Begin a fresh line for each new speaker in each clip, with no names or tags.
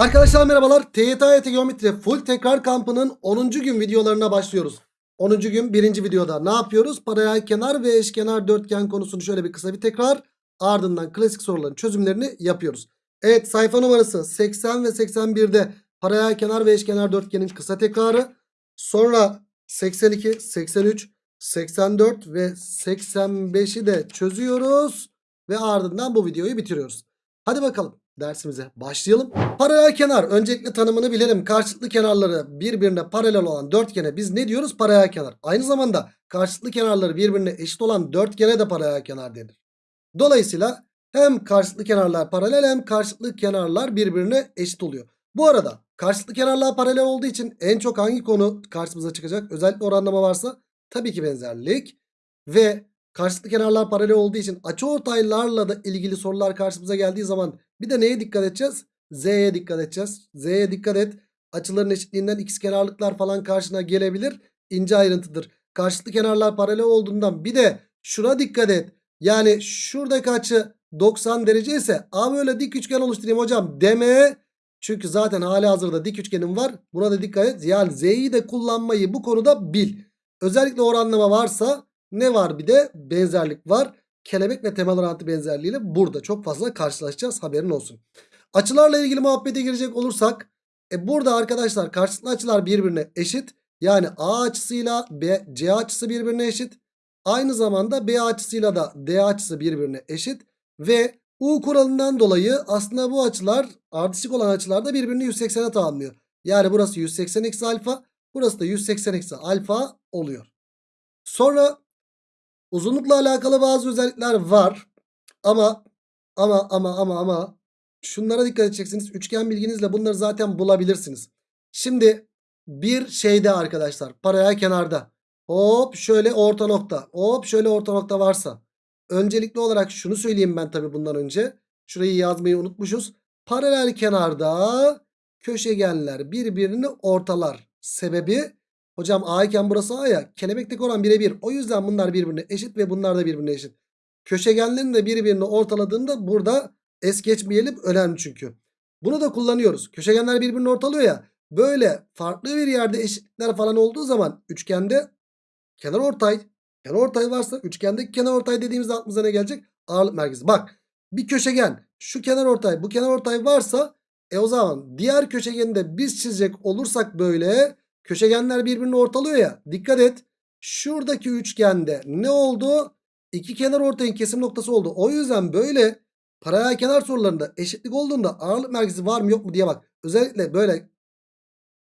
Arkadaşlar merhabalar. TYT Geometri Full Tekrar Kampı'nın 10. gün videolarına başlıyoruz. 10. gün 1. videoda ne yapıyoruz? Paralel kenar ve eşkenar dörtgen konusunu şöyle bir kısa bir tekrar. Ardından klasik soruların çözümlerini yapıyoruz. Evet sayfa numarası 80 ve 81'de paralel kenar ve eşkenar dörtgenin kısa tekrarı. Sonra 82, 83, 84 ve 85'i de çözüyoruz. Ve ardından bu videoyu bitiriyoruz. Hadi bakalım dersimize başlayalım. Paralel kenar öncelikle tanımını bilelim. Karşılıklı kenarları birbirine paralel olan dörtgene biz ne diyoruz? Paralel kenar. Aynı zamanda karşılıklı kenarları birbirine eşit olan dörtgene de paralel kenar denir. Dolayısıyla hem karşılıklı kenarlar paralel hem karşılıklı kenarlar birbirine eşit oluyor. Bu arada karşılıklı kenarlar paralel olduğu için en çok hangi konu karşımıza çıkacak? Özellikle oranlama varsa tabii ki benzerlik. Ve karşılıklı kenarlar paralel olduğu için açıortaylarla da ilgili sorular karşımıza geldiği zaman bir de neye dikkat edeceğiz? Z'ye dikkat edeceğiz. Z'ye dikkat et. Açıların eşitliğinden ikizkenarlıklar falan karşına gelebilir. İnce ayrıntıdır. Karşılıklı kenarlar paralel olduğundan bir de şuna dikkat et. Yani şuradaki açı 90 derece ise A böyle dik üçgen oluşturayım hocam deme. Çünkü zaten hali hazırda dik üçgenim var. Buna da dikkat et. Yani Z'yi de kullanmayı bu konuda bil. Özellikle oranlama varsa ne var bir de benzerlik var. Kelebek ve temel orantı benzerliğiyle burada çok fazla karşılaşacağız haberin olsun. Açılarla ilgili muhabbete girecek olursak e burada arkadaşlar karşılıklı açılar birbirine eşit. Yani A açısıyla B, C açısı birbirine eşit. Aynı zamanda B açısıyla da D açısı birbirine eşit. Ve U kuralından dolayı aslında bu açılar ardışık olan açılar da birbirini 180'e tamamlıyor. Yani burası 180 eksi alfa. Burası da 180 eksi alfa oluyor. Sonra uzunlukla alakalı bazı özellikler var. Ama ama ama ama ama şunlara dikkat edeceksiniz. Üçgen bilginizle bunları zaten bulabilirsiniz. Şimdi bir şeyde arkadaşlar paralel kenarda hop şöyle orta nokta hop şöyle orta nokta varsa öncelikli olarak şunu söyleyeyim ben tabi bundan önce. Şurayı yazmayı unutmuşuz. Paralel kenarda köşegenler birbirini ortalar. Sebebi hocam A iken burası A ya kelebekteki oran birebir. O yüzden bunlar birbirine eşit ve bunlar da birbirine eşit. Köşegenlerin de birbirini ortaladığında burada es geçmeyelim önemli çünkü. Bunu da kullanıyoruz. Köşegenler birbirini ortalıyor ya. Böyle farklı bir yerde eşitlikler falan olduğu zaman üçgende kenar ortay kenar ortay varsa üçgendeki kenar ortay dediğimizde aklımıza ne gelecek? Ağırlık merkezi. Bak bir köşegen şu kenar ortay bu kenar ortay varsa e o zaman diğer köşegeni de biz çizecek olursak böyle köşegenler birbirini ortalıyor ya. Dikkat et. Şuradaki üçgende ne oldu? İki kenar ortayın kesim noktası oldu. O yüzden böyle paralel kenar sorularında eşitlik olduğunda ağırlık merkezi var mı yok mu diye bak. Özellikle böyle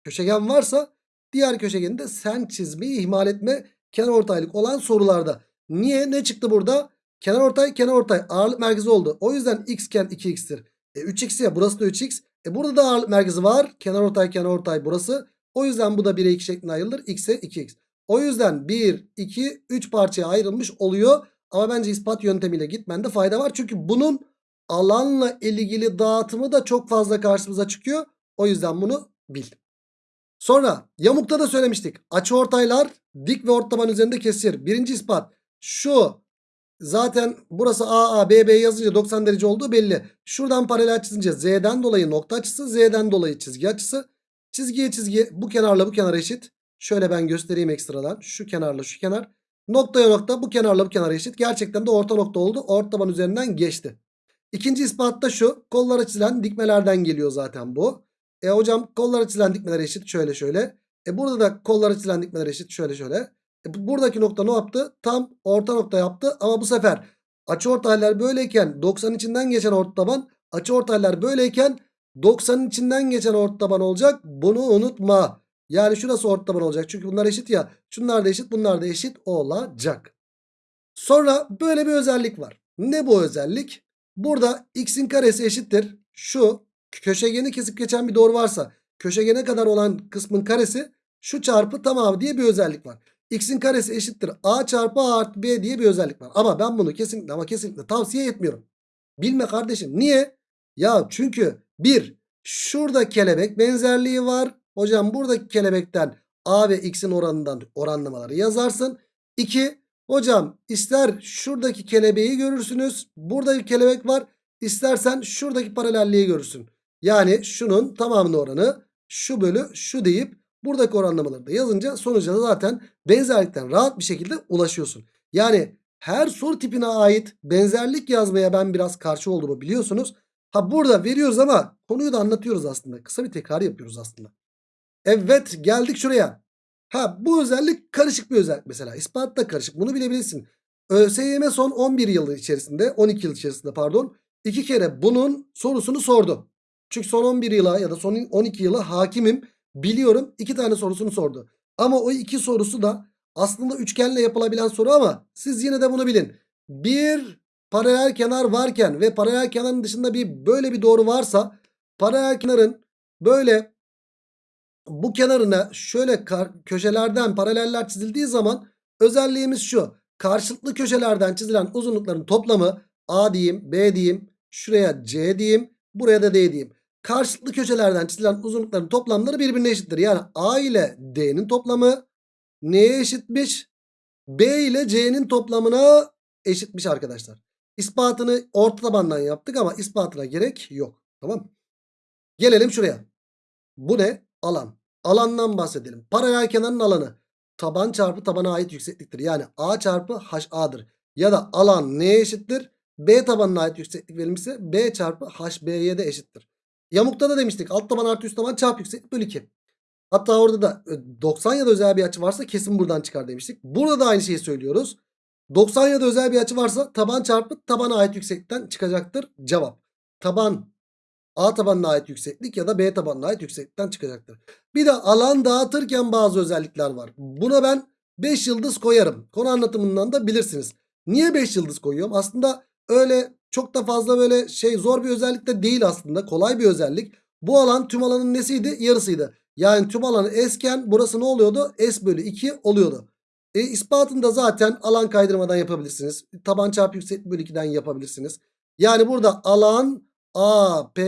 köşegen varsa diğer köşegeni de sen çizmeyi ihmal etme kenar ortaylık olan sorularda. Niye? Ne çıktı burada? Kenar ortay kenar ortay ağırlık merkezi oldu. O yüzden x iken 2x'tir. E 3x ya burası da 3x. E burada da ağırlık merkezi var. Kenar ortay kenar ortay burası. O yüzden bu da 1'e 2 şeklinde ayrılır. x'e 2x. O yüzden 1, 2, 3 parçaya ayrılmış oluyor. Ama bence ispat yöntemiyle gitmende fayda var. Çünkü bunun alanla ilgili dağıtımı da çok fazla karşımıza çıkıyor. O yüzden bunu bil. Sonra yamukta da söylemiştik. Açı ortaylar dik ve ortaban üzerinde kesir. Birinci ispat şu zaten burası AA BB yazınca 90 derece olduğu belli. Şuradan paralel çizince Z'den dolayı nokta açısı Z'den dolayı çizgi açısı. Çizgiye çizgi bu kenarla bu kenar eşit. Şöyle ben göstereyim ekstradan. Şu kenarla şu kenar. Noktaya nokta bu kenarla bu kenar eşit. Gerçekten de orta nokta oldu. Ortaban üzerinden geçti. İkinci ispat da şu. Kollara çizilen dikmelerden geliyor zaten bu. E hocam kollara çizilen dikmeler eşit. Şöyle şöyle. E burada da kollara çizilen dikmeler eşit. Şöyle şöyle. E buradaki nokta ne yaptı? Tam orta nokta yaptı. Ama bu sefer açıortaylar böyleyken 90 içinden geçen ortaban açıortaylar böyleyken 90'ın içinden geçen ortaban olacak. Bunu unutma. Yani şurası ortaban olacak. Çünkü bunlar eşit ya. Şunlar da eşit bunlar da eşit olacak. Sonra böyle bir özellik var. Ne bu özellik? Burada x'in karesi eşittir. Şu köşegeni kesip geçen bir doğru varsa köşegene kadar olan kısmın karesi şu çarpı tamamı diye bir özellik var. X'in karesi eşittir A çarpı A artı B diye bir özellik var. Ama ben bunu kesinlikle ama kesinlikle tavsiye etmiyorum. Bilme kardeşim. Niye? Ya çünkü bir şurada kelebek benzerliği var. Hocam buradaki kelebekten A ve X'in oranından oranlamaları yazarsın. 2. Hocam ister şuradaki kelebeği görürsünüz. Burada bir kelebek var. İstersen şuradaki paralelliği görürsün. Yani şunun tamamının oranı şu bölü şu deyip buradaki oranlamaları da yazınca sonuca da zaten benzerlikten rahat bir şekilde ulaşıyorsun. Yani her soru tipine ait benzerlik yazmaya ben biraz karşı olduğumu biliyorsunuz. Ha burada veriyoruz ama konuyu da anlatıyoruz aslında. Kısa bir tekrar yapıyoruz aslında. Evet geldik şuraya. Ha bu özellik karışık bir özellik mesela. İspat da karışık. Bunu bilebilirsin. ÖSYM son 11 yıl içerisinde 12 yıl içerisinde pardon iki kere bunun sorusunu sordu. Çünkü son 11 yıla ya da son 12 yıla hakimim. Biliyorum iki tane sorusunu sordu. Ama o iki sorusu da aslında üçgenle yapılabilen soru ama siz yine de bunu bilin. Bir paralel kenar varken ve paralel kenarın dışında bir böyle bir doğru varsa paralel kenarın böyle bu kenarına şöyle köşelerden paraleller çizildiği zaman özelliğimiz şu. Karşılıklı köşelerden çizilen uzunlukların toplamı A diyeyim, B diyeyim, şuraya C diyeyim, buraya da D diyeyim. Karşılıklı köşelerden çizilen uzunlukların toplamları birbirine eşittir. Yani A ile D'nin toplamı neye eşitmiş? B ile C'nin toplamına eşitmiş arkadaşlar. İspatını orta tabandan yaptık ama ispatına gerek yok. Tamam Gelelim şuraya. Bu ne? Alan. Alandan bahsedelim. Paralel kenarın alanı. Taban çarpı tabana ait yüksekliktir. Yani A çarpı HA'dır. Ya da alan neye eşittir? B tabanına ait yükseklik verilmişse B çarpı HB'ye de eşittir. Yamukta da demiştik. Alt taban artı üst taban çarpı yükseklik bölü 2. Hatta orada da 90 ya da özel bir açı varsa kesin buradan çıkar demiştik. Burada da aynı şeyi söylüyoruz. 90 ya da özel bir açı varsa taban çarpı tabana ait yükseklikten çıkacaktır cevap. Taban A tabanına ait yükseklik ya da B tabanına ait yükseklikten çıkacaktır. Bir de alan dağıtırken bazı özellikler var. Buna ben 5 yıldız koyarım. Konu anlatımından da bilirsiniz. Niye 5 yıldız koyuyorum? Aslında öyle çok da fazla böyle şey zor bir özellik de değil aslında. Kolay bir özellik. Bu alan tüm alanın nesiydi? Yarısıydı. Yani tüm alanı S'ken burası ne oluyordu? S bölü 2 oluyordu. E, ispatını da zaten alan kaydırmadan yapabilirsiniz. Taban çarpı yükseklik bölü 2'den yapabilirsiniz. Yani burada alan A, P,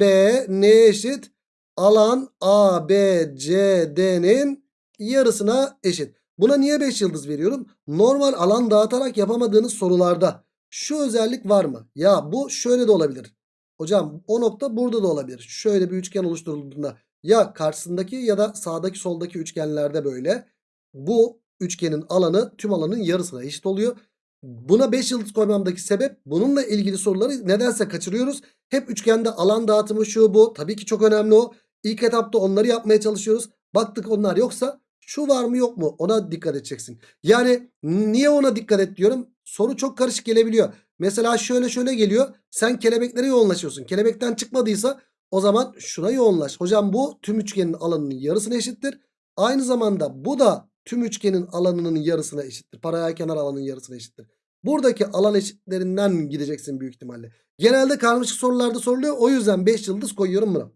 B ne eşit? Alan A, B, C, D'nin yarısına eşit. Buna niye 5 yıldız veriyorum? Normal alan dağıtarak yapamadığınız sorularda şu özellik var mı? Ya bu şöyle de olabilir. Hocam o nokta burada da olabilir. Şöyle bir üçgen oluşturulduğunda ya karşısındaki ya da sağdaki soldaki üçgenlerde böyle. Bu üçgenin alanı tüm alanın yarısına eşit oluyor. Buna 5 yıldız koymamdaki sebep bununla ilgili soruları nedense kaçırıyoruz. Hep üçgende alan dağıtımı şu bu. Tabii ki çok önemli o. İlk etapta onları yapmaya çalışıyoruz. Baktık onlar yoksa şu var mı yok mu ona dikkat edeceksin. Yani niye ona dikkat et diyorum. Soru çok karışık gelebiliyor. Mesela şöyle şöyle geliyor. Sen kelebeklere yoğunlaşıyorsun. Kelebekten çıkmadıysa o zaman şuna yoğunlaş. Hocam bu tüm üçgenin alanının yarısına eşittir. Aynı zamanda bu da tüm üçgenin alanının yarısına eşittir. Paralel kenar alanının yarısına eşittir. Buradaki alan eşitlerinden gideceksin büyük ihtimalle. Genelde karmaşık sorularda soruluyor. O yüzden 5 yıldız koyuyorum buna.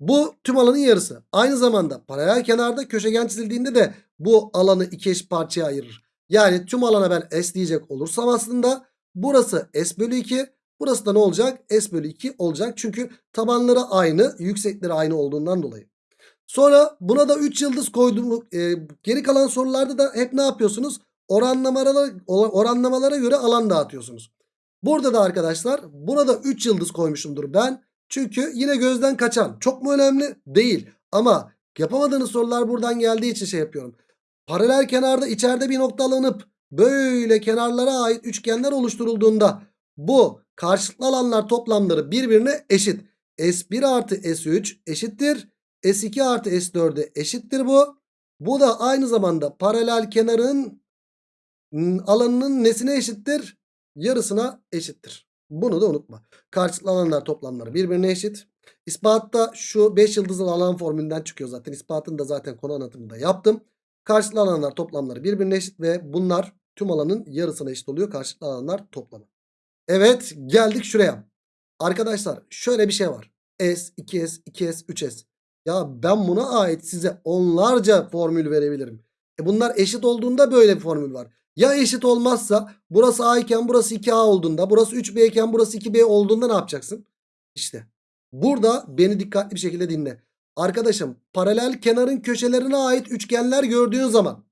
Bu tüm alanın yarısı. Aynı zamanda paralel kenarda köşegen çizildiğinde de bu alanı iki eş parçaya ayırır. Yani tüm alana ben S diyecek olursam aslında burası S bölü 2. Burası da ne olacak? S bölü 2 olacak. Çünkü tabanları aynı, yüksekleri aynı olduğundan dolayı. Sonra buna da 3 yıldız koydum. E, geri kalan sorularda da hep ne yapıyorsunuz? Oranlamalara, oranlamalara göre alan dağıtıyorsunuz. Burada da arkadaşlar buna da 3 yıldız koymuşumdur ben. Çünkü yine gözden kaçan. Çok mu önemli? Değil. Ama yapamadığınız sorular buradan geldiği için şey yapıyorum. Paralel kenarda içeride bir nokta alınıp böyle kenarlara ait üçgenler oluşturulduğunda bu karşılıklı alanlar toplamları birbirine eşit. S1 artı S3 eşittir. S2 artı S4'e eşittir bu. Bu da aynı zamanda paralel kenarın alanının nesine eşittir? Yarısına eşittir. Bunu da unutma. Karşılıklı alanlar toplamları birbirine eşit. İspatta şu 5 yıldızlı alan formülünden çıkıyor zaten. İspatını da zaten konu anlatımında yaptım. Karşılıklı alanlar toplamları birbirine eşit ve bunlar tüm alanın yarısına eşit oluyor. Karşılıklı alanlar toplamı. Evet geldik şuraya. Arkadaşlar şöyle bir şey var. S, 2S, 2S, 3S. Ya ben buna ait size onlarca formül verebilirim. E bunlar eşit olduğunda böyle bir formül var. Ya eşit olmazsa burası A iken burası 2A olduğunda burası 3B iken burası 2B olduğunda ne yapacaksın? İşte burada beni dikkatli bir şekilde dinle. Arkadaşım paralel kenarın köşelerine ait üçgenler gördüğün zaman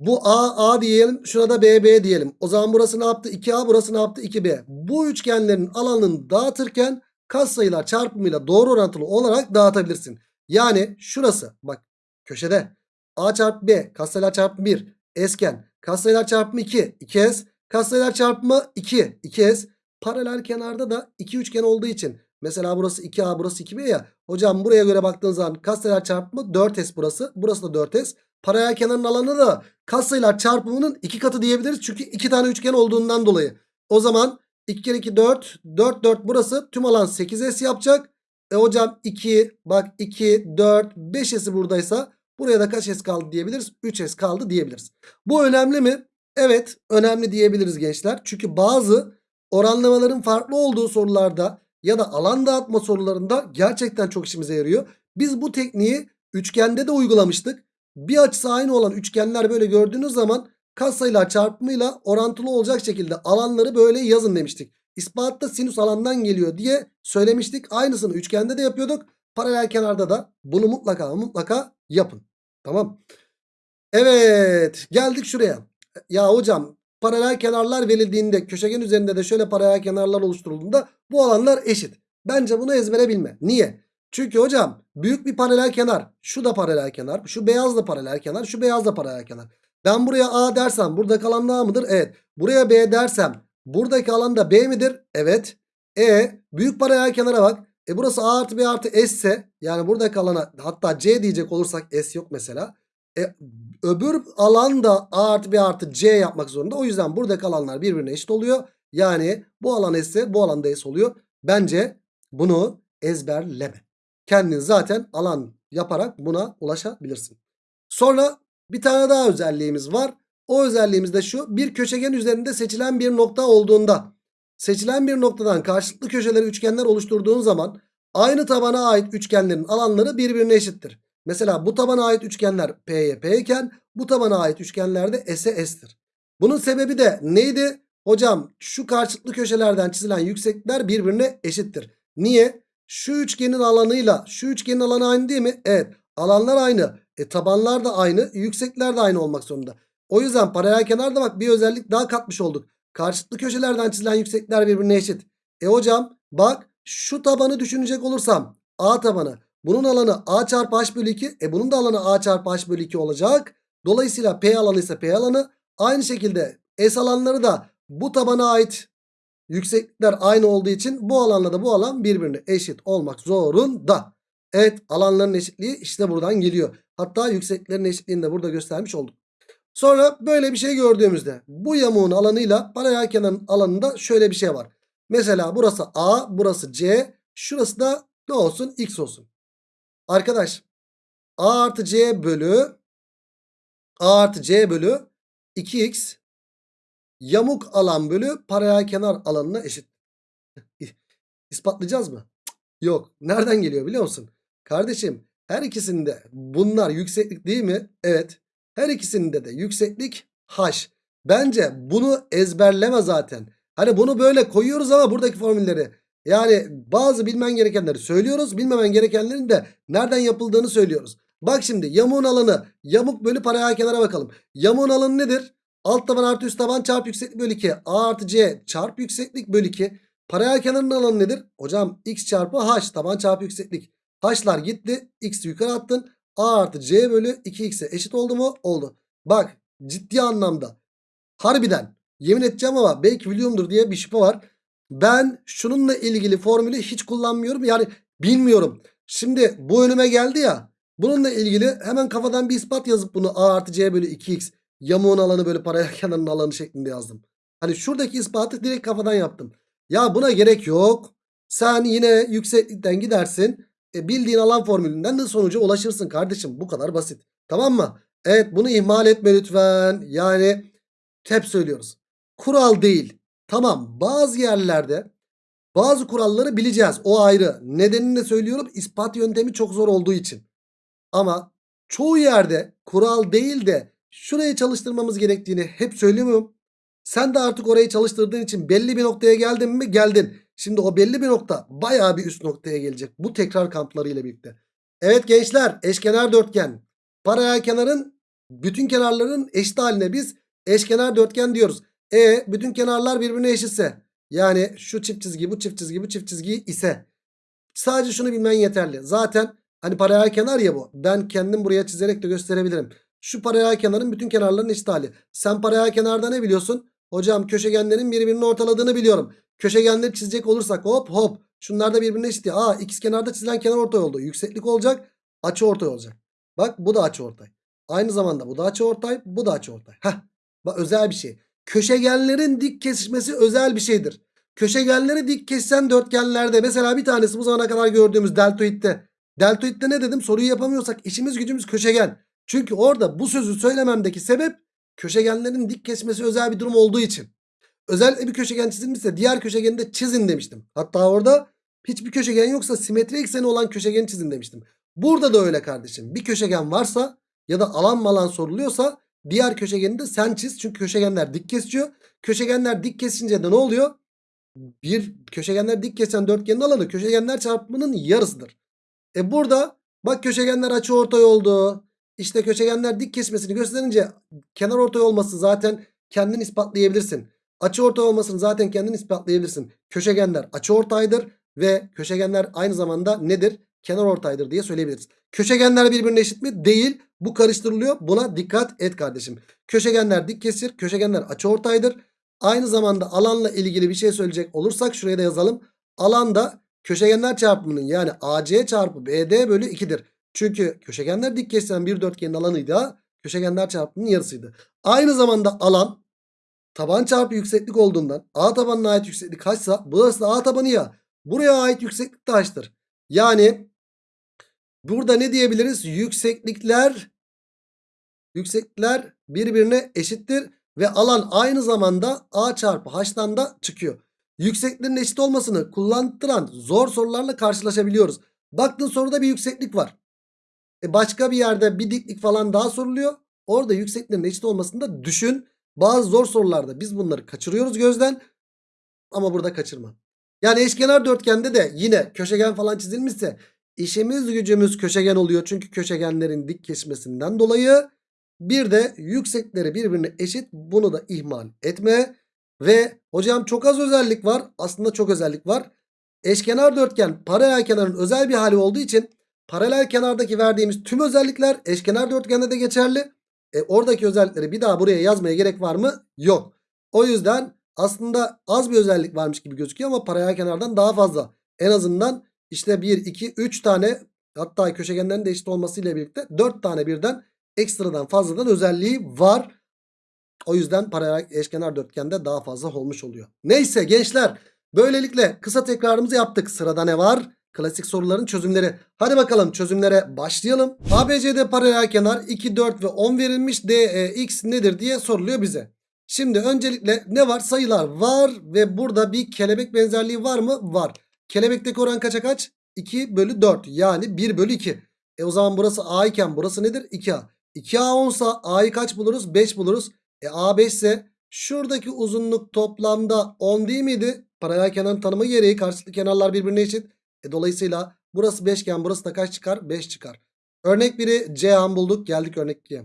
bu A A diyelim şuna da B B diyelim. O zaman burası ne yaptı? 2A burası ne yaptı? 2B. Bu üçgenlerin alanını dağıtırken katsayılar çarpımıyla doğru orantılı olarak dağıtabilirsin. Yani şurası bak köşede. A çarpı b katsayılar çarpımı 1 esken katsayılar çarpımı 2 2s katsayılar çarpımı 2 2s paralel kenarda da iki üçgen olduğu için mesela burası 2a burası 2b ya. Hocam buraya göre baktığın zaman katsayılar çarpımı 4s burası. Burası da 4s paralel kenarın alanı da katsayılar çarpımının iki katı diyebiliriz. Çünkü iki tane üçgen olduğundan dolayı. O zaman 2 kere 2 4 4 4 burası. Tüm alan 8s yapacak. E hocam 2 bak 2 4 5s'i buradaysa buraya da kaç s kaldı diyebiliriz? 3s kaldı diyebiliriz. Bu önemli mi? Evet önemli diyebiliriz gençler. Çünkü bazı oranlamaların farklı olduğu sorularda ya da alan dağıtma sorularında gerçekten çok işimize yarıyor. Biz bu tekniği üçgende de uygulamıştık. Bir açısı aynı olan üçgenler böyle gördüğünüz zaman katsayılar çarpımıyla orantılı olacak şekilde alanları böyle yazın demiştik. İspatta sinüs alandan geliyor diye söylemiştik. Aynısını üçgende de yapıyorduk. Paralel kenarda da bunu mutlaka mutlaka yapın. Tamam. Evet geldik şuraya. Ya hocam paralel kenarlar verildiğinde köşegen üzerinde de şöyle paralel kenarlar oluşturulduğunda bu alanlar eşit. Bence bunu ezbere bilme. Niye? Çünkü hocam büyük bir paralel kenar. Şu da paralel kenar. Şu beyaz da paralel kenar. Şu beyaz da paralel kenar. Ben buraya A dersem burada kalan A mıdır? Evet. Buraya B dersem buradaki alan da B midir? Evet. E büyük paralel kenara bak. E burası A artı B artı S ise yani buradaki alana hatta C diyecek olursak S yok mesela. E, öbür alan da A artı B artı C yapmak zorunda. O yüzden buradaki alanlar birbirine eşit oluyor. Yani bu alan S ise bu alan da S oluyor. Bence bunu ezberleme. Kendin zaten alan yaparak buna ulaşabilirsin. Sonra bir tane daha özelliğimiz var. O özelliğimiz de şu. Bir köşegen üzerinde seçilen bir nokta olduğunda seçilen bir noktadan karşılıklı köşeleri üçgenler oluşturduğun zaman aynı tabana ait üçgenlerin alanları birbirine eşittir. Mesela bu tabana ait üçgenler P'ye P iken bu tabana ait üçgenler de S'e S'tir. Bunun sebebi de neydi? Hocam şu karşılıklı köşelerden çizilen yükseklikler birbirine eşittir. Niye? Şu üçgenin alanıyla şu üçgenin alanı aynı değil mi? Evet. Alanlar aynı. E tabanlar da aynı. Yükseklikler de aynı olmak zorunda. O yüzden paralel kenarda bak bir özellik daha katmış olduk. Karşılıklı köşelerden çizilen yükseklikler birbirine eşit. E hocam bak şu tabanı düşünecek olursam A tabanı. Bunun alanı A çarpı H bölü 2. E bunun da alanı A çarpı H bölü 2 olacak. Dolayısıyla P alanı ise P alanı. Aynı şekilde S alanları da bu tabana ait yükseklikler aynı olduğu için bu alanla da bu alan birbirine eşit olmak zorunda. Evet alanların eşitliği işte buradan geliyor. Hatta yüksekliklerin eşitliğini de burada göstermiş olduk. Sonra böyle bir şey gördüğümüzde bu yamuğun alanıyla paralel kenarın alanında şöyle bir şey var. Mesela burası A, burası C, şurası da ne olsun? X olsun. Arkadaş A artı C bölü A artı C bölü 2X yamuk alan bölü paralel kenar alanına eşit. İspatlayacağız mı? Yok. Nereden geliyor biliyor musun? Kardeşim her ikisinde bunlar yükseklik değil mi? Evet. Her ikisinde de yükseklik h. Bence bunu ezberleme zaten. Hani bunu böyle koyuyoruz ama buradaki formülleri. Yani bazı bilmen gerekenleri söylüyoruz. Bilmemen gerekenlerin de nereden yapıldığını söylüyoruz. Bak şimdi yamuğun alanı yamuk bölü paralel kenara bakalım. Yamuğun alanı nedir? Alt taban artı üst taban çarp yükseklik bölü 2. A artı C çarp yükseklik bölü 2. Paralel kenarın alanı nedir? Hocam x çarpı h taban çarpı yükseklik. H'lar gitti. X'i yukarı attın. A artı C bölü 2x'e eşit oldu mu? Oldu. Bak ciddi anlamda. Harbiden. Yemin edeceğim ama belki biliyorumdur diye bir şüphe var. Ben şununla ilgili formülü hiç kullanmıyorum. Yani bilmiyorum. Şimdi bu önüme geldi ya. Bununla ilgili hemen kafadan bir ispat yazıp bunu A artı C bölü 2x yamuğun alanı böyle paralel kenarın alanı şeklinde yazdım. Hani şuradaki ispatı direkt kafadan yaptım. Ya buna gerek yok. Sen yine yükseklikten gidersin. E, bildiğin alan formülünden de sonuca ulaşırsın kardeşim. Bu kadar basit. Tamam mı? Evet bunu ihmal etme lütfen. Yani hep söylüyoruz. Kural değil. Tamam bazı yerlerde bazı kuralları bileceğiz. O ayrı. Nedenini de söylüyorum. İspat yöntemi çok zor olduğu için. Ama çoğu yerde kural değil de şurayı çalıştırmamız gerektiğini hep söylüyorum. Sen de artık orayı çalıştırdığın için belli bir noktaya geldin mi? Geldin. Şimdi o belli bir nokta bayağı bir üst noktaya gelecek. Bu tekrar kampları ile birlikte. Evet gençler eşkenar dörtgen. Paralel kenarın bütün kenarların eşit haline biz eşkenar dörtgen diyoruz. E bütün kenarlar birbirine eşitse yani şu çift çizgi bu çift çizgi bu çift çizgi ise Sadece şunu bilmen yeterli. Zaten hani paralel kenar ya bu. Ben kendim buraya çizerek de gösterebilirim. Şu paralel kenarın bütün kenarlarının eşit hali. Sen paralel kenarda ne biliyorsun? Hocam köşegenlerin birbirini ortaladığını biliyorum. Köşegenleri çizecek olursak hop hop. Şunlar da birbirine eşit. Aa ikiz kenarda çizilen kenar ortay oldu. Yükseklik olacak. Açı ortay olacak. Bak bu da açı ortay. Aynı zamanda bu da açı ortay. Bu da açı ortay. Heh. Bak özel bir şey. Köşegenlerin dik kesişmesi özel bir şeydir. Köşegenleri dik kesen dörtgenlerde mesela bir tanesi bu zamana kadar gördüğümüz deltoitte. Deltoitte ne dedim? Soruyu yapamıyorsak işimiz gücümüz köşegen. Çünkü orada bu sözü söylememdeki sebep köşegenlerin dik kesmesi özel bir durum olduğu için. Özellikle bir köşegen çizilmişse diğer köşegeni de çizin demiştim. Hatta orada hiçbir köşegen yoksa simetri ekseni olan köşegeni çizin demiştim. Burada da öyle kardeşim. Bir köşegen varsa ya da alan malan soruluyorsa diğer köşegeni de sen çiz. Çünkü köşegenler dik kesiyor. Köşegenler dik kesince de ne oluyor? Bir köşegenler dik kesen dörtgenin alanı köşegenler çarpımının yarısıdır. E burada bak köşegenler açı ortay oldu. İşte köşegenler dik kesmesini gösterince kenar ortay olması zaten kendin ispatlayabilirsin. Açı ortay olmasını zaten kendin ispatlayabilirsin. Köşegenler açı ortaydır ve köşegenler aynı zamanda nedir? Kenar ortaydır diye söyleyebiliriz. Köşegenler birbirine eşit mi? Değil. Bu karıştırılıyor. Buna dikkat et kardeşim. Köşegenler dik kesir. Köşegenler açı ortaydır. Aynı zamanda alanla ilgili bir şey söyleyecek olursak şuraya da yazalım. Alanda köşegenler çarpımının yani AC çarpı BD bölü 2'dir. Çünkü köşegenler dik kesilen bir dörtgenin alanıydı. Köşegenler çarpımının yarısıydı. Aynı zamanda alan taban çarpı yükseklik olduğundan A tabanına ait yükseklik kaçsa burası da A tabanı ya. Buraya ait yükseklik de h'tır. Yani burada ne diyebiliriz? Yükseklikler yükseklikler birbirine eşittir ve alan aynı zamanda A çarpı H'tan da çıkıyor. Yüksekliklerin eşit olmasını kullandıran zor sorularla karşılaşabiliyoruz. Baktın soruda bir yükseklik var. E başka bir yerde bir diklik falan daha soruluyor. Orada yüksekliklerin eşit olmasını da düşün. Bazı zor sorularda biz bunları kaçırıyoruz gözden. Ama burada kaçırma. Yani eşkenar dörtgende de yine köşegen falan çizilmişse işimiz gücümüz köşegen oluyor. Çünkü köşegenlerin dik kesmesinden dolayı bir de yüksekleri birbirine eşit. Bunu da ihmal etme. Ve hocam çok az özellik var. Aslında çok özellik var. Eşkenar dörtgen paralel kenarın özel bir hali olduğu için paralel kenardaki verdiğimiz tüm özellikler eşkenar dörtgende de geçerli. E, oradaki özellikleri bir daha buraya yazmaya gerek var mı? Yok. O yüzden aslında az bir özellik varmış gibi gözüküyor ama paralel kenardan daha fazla. En azından işte 1, 2, 3 tane hatta köşegenlerin de eşit olmasıyla birlikte 4 tane birden ekstradan fazladan özelliği var. O yüzden paralel eşkenar dörtgende daha fazla olmuş oluyor. Neyse gençler böylelikle kısa tekrarımızı yaptık. Sırada ne var? Klasik soruların çözümleri. Hadi bakalım çözümlere başlayalım. ABCD paralel kenar 2, 4 ve 10 verilmiş. DEX nedir diye soruluyor bize. Şimdi öncelikle ne var? Sayılar var ve burada bir kelebek benzerliği var mı? Var. Kelebekteki oran kaça kaç? 2 bölü 4 yani 1 bölü 2. E o zaman burası A iken burası nedir? 2A. 2A 10 sa A'yı kaç buluruz? 5 buluruz. E A 5 ise şuradaki uzunluk toplamda 10 değil miydi? Paralel kenar tanımı gereği karşılıklı kenarlar birbirine eşit. E dolayısıyla burası 5 iken burası da kaç çıkar? 5 çıkar. Örnek 1'i C an bulduk. Geldik örnek 2'ye.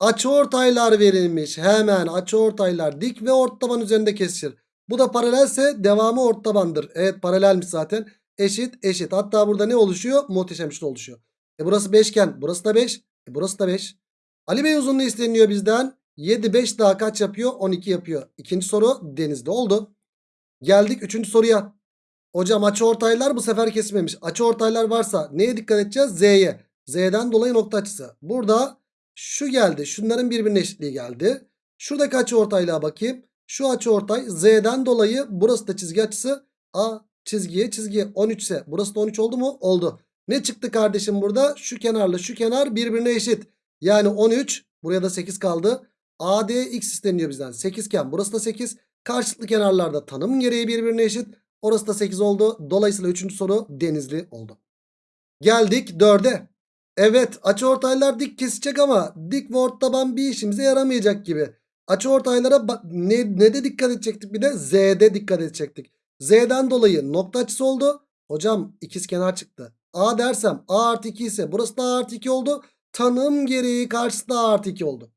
Açıortaylar verilmiş. Hemen açıortaylar dik ve ortaban üzerinde kesişir. Bu da paralelse devamı ortabandır. Evet paralelmiş zaten. Eşit eşit. Hatta burada ne oluşuyor? Muhteşem üçlü oluşuyor. E burası 5 iken burası da 5. E burası da 5. Ali Bey uzunluğu isteniyor bizden. 7 5 daha kaç yapıyor? 12 yapıyor. İkinci soru denizde oldu. Geldik üçüncü soruya. Hocam açıortaylar bu sefer kesmemiş. Açıortaylar varsa neye dikkat edeceğiz? Z'ye. Z'den dolayı nokta açısı. Burada şu geldi. Şunların birbirine eşitliği geldi. Şuradaki açıortaylığa bakayım. Şu açıortay Z'den dolayı burası da çizgi açısı. A çizgiye çizgiye 13 ise burası da 13 oldu mu? Oldu. Ne çıktı kardeşim burada? Şu kenarla şu kenar birbirine eşit. Yani 13 buraya da 8 kaldı. ADX isteniyor bizden. 8 iken burası da 8. Karşılıklı kenarlarda tanım gereği birbirine eşit. Orası da 8 oldu. Dolayısıyla 3. soru denizli oldu. Geldik 4'e. Evet açıortaylar dik kesecek ama dik ve ortaban bir işimize yaramayacak gibi. Açıortaylara ne, ne de dikkat edecektik bir de Z'de dikkat edecektik. Z'den dolayı nokta açısı oldu. Hocam ikiz kenar çıktı. A dersem A artı 2 ise burası da A artı 2 oldu. Tanım gereği karşısı da A artı 2 oldu.